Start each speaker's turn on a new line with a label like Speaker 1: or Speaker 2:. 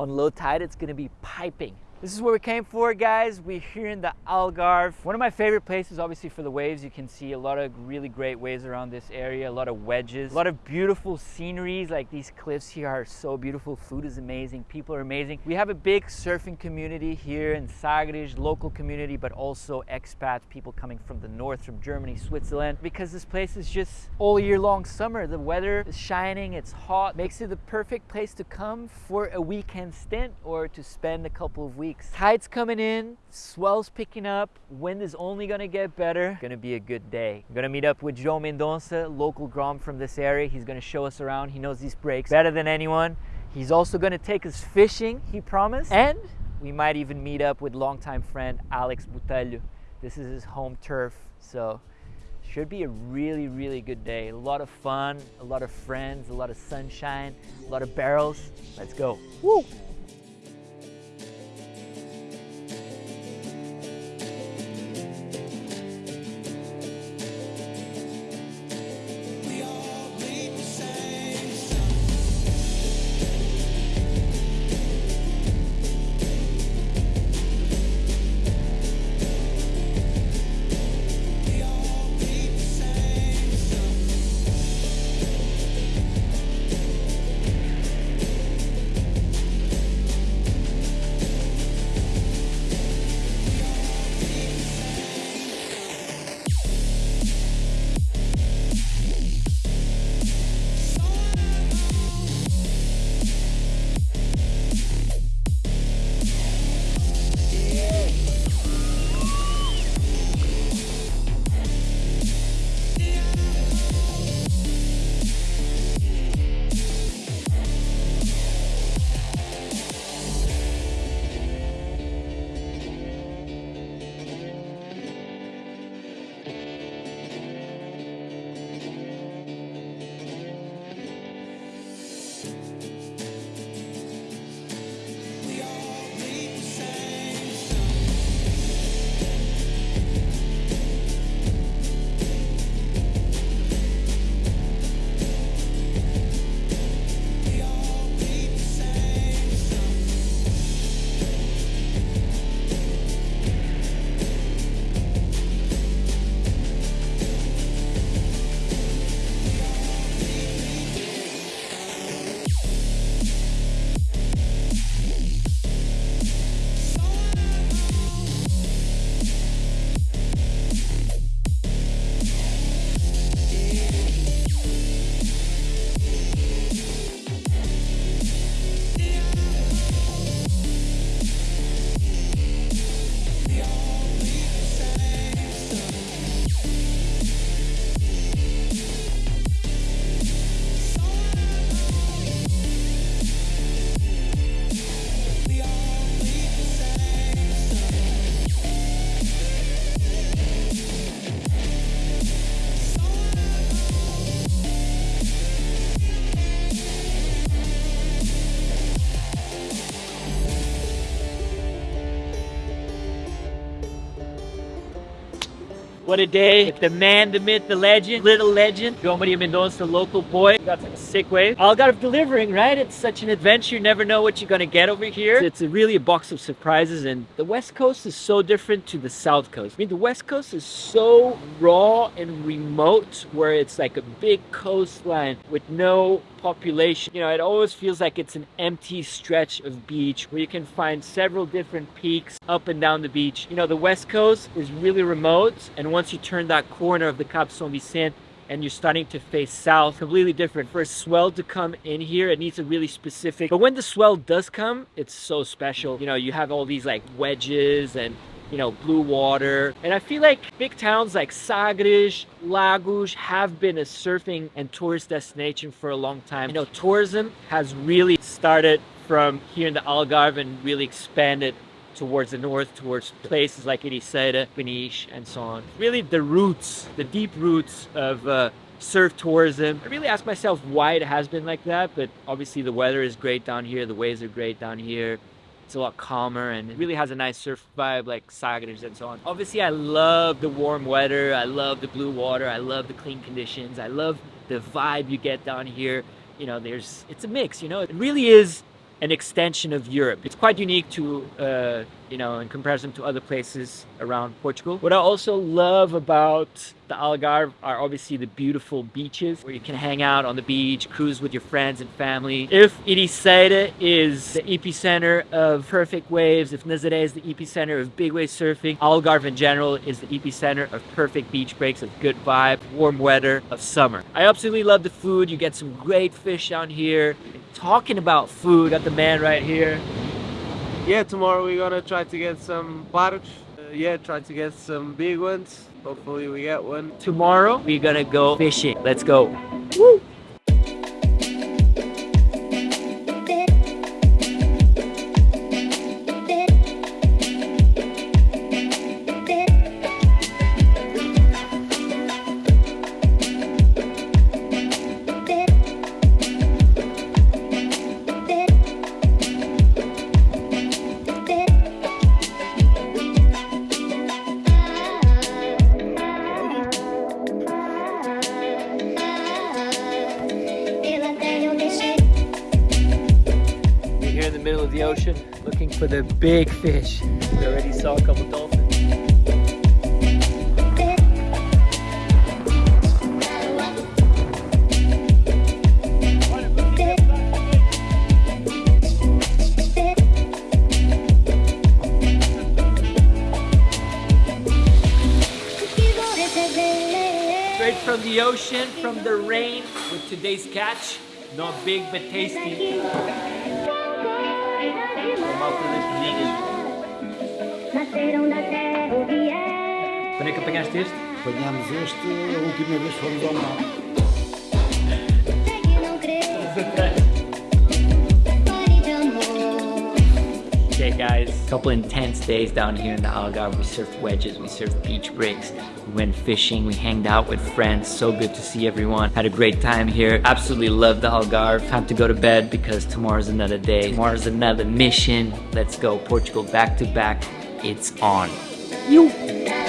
Speaker 1: On low tide, it's gonna be piping. This is where we came for, guys. We're here in the Algarve. One of my favorite places, obviously, for the waves. You can see a lot of really great waves around this area, a lot of wedges, a lot of beautiful sceneries. Like these cliffs here are so beautiful. Food is amazing. People are amazing. We have a big surfing community here in Sagres, local community, but also expats, people coming from the north, from Germany, Switzerland, because this place is just all year long summer. The weather is shining, it's hot, makes it the perfect place to come for a weekend stint or to spend a couple of weeks weeks. Tide's coming in, swell's picking up, wind is only gonna get better. Gonna be a good day. I'm gonna meet up with Joe Mendonça, local Grom from this area. He's gonna show us around. He knows these breaks better than anyone. He's also gonna take us fishing, he promised. And we might even meet up with longtime friend Alex Botelho. This is his home turf, so should be a really, really good day. A lot of fun, a lot of friends, a lot of sunshine, a lot of barrels. Let's go. Woo! What a day. The man, the myth, the legend, little legend. João Maria Mendonça, local boy. Got some sick wave. Algarve delivering, right? It's such an adventure. You never know what you're gonna get over here. It's really a box of surprises and the West Coast is so different to the South Coast. I mean, the West Coast is so raw and remote where it's like a big coastline with no population. You know, it always feels like it's an empty stretch of beach where you can find several different peaks up and down the beach. You know, the West Coast is really remote and once you turn that corner of the Cap Saint Vicente and you're starting to face south, completely different. For a swell to come in here, it needs a really specific, but when the swell does come, it's so special. You know, you have all these like wedges and you know, blue water. And I feel like big towns like Sagres, Lagos have been a surfing and tourist destination for a long time. You know, tourism has really started from here in the Algarve and really expanded towards the north, towards places like Ericeira, Peniche, and so on. Really the roots, the deep roots of uh, surf tourism. I really ask myself why it has been like that, but obviously the weather is great down here, the waves are great down here. It's a lot calmer and it really has a nice surf vibe like Sagres and so on. Obviously, I love the warm weather. I love the blue water. I love the clean conditions. I love the vibe you get down here. You know, there's, it's a mix, you know, it really is an extension of Europe. It's quite unique to, uh, you know, in comparison to other places around Portugal. What I also love about the Algarve are obviously the beautiful beaches where you can hang out on the beach, cruise with your friends and family. If Ericeira is the epicenter of perfect waves, if Nazaré is the epicenter of big wave surfing, Algarve in general is the epicenter of perfect beach breaks, of good vibe, warm weather, of summer. I absolutely love the food. You get some great fish down here. Talking about food, got the man right here.
Speaker 2: Yeah, tomorrow we're gonna try to get some pargos. Uh, yeah, try to get some big ones. Hopefully we get one.
Speaker 1: Tomorrow, we're gonna go fishing. Let's go. Woo! Of the ocean looking for the big fish. We already saw a couple dolphins. Straight from the ocean, from the rain, with today's catch. Not big but tasty. Quando é que apanhaste este?
Speaker 3: Apanhámos este, a última vez fomos ao mar.
Speaker 1: Okay guys, couple intense days down here in the Algarve. We surfed wedges, we surfed beach breaks, we went fishing, we hanged out with friends. So good to see everyone. Had a great time here. Absolutely love the Algarve. Time to go to bed because tomorrow's another day. Tomorrow's another mission. Let's go Portugal back to back. It's on. You.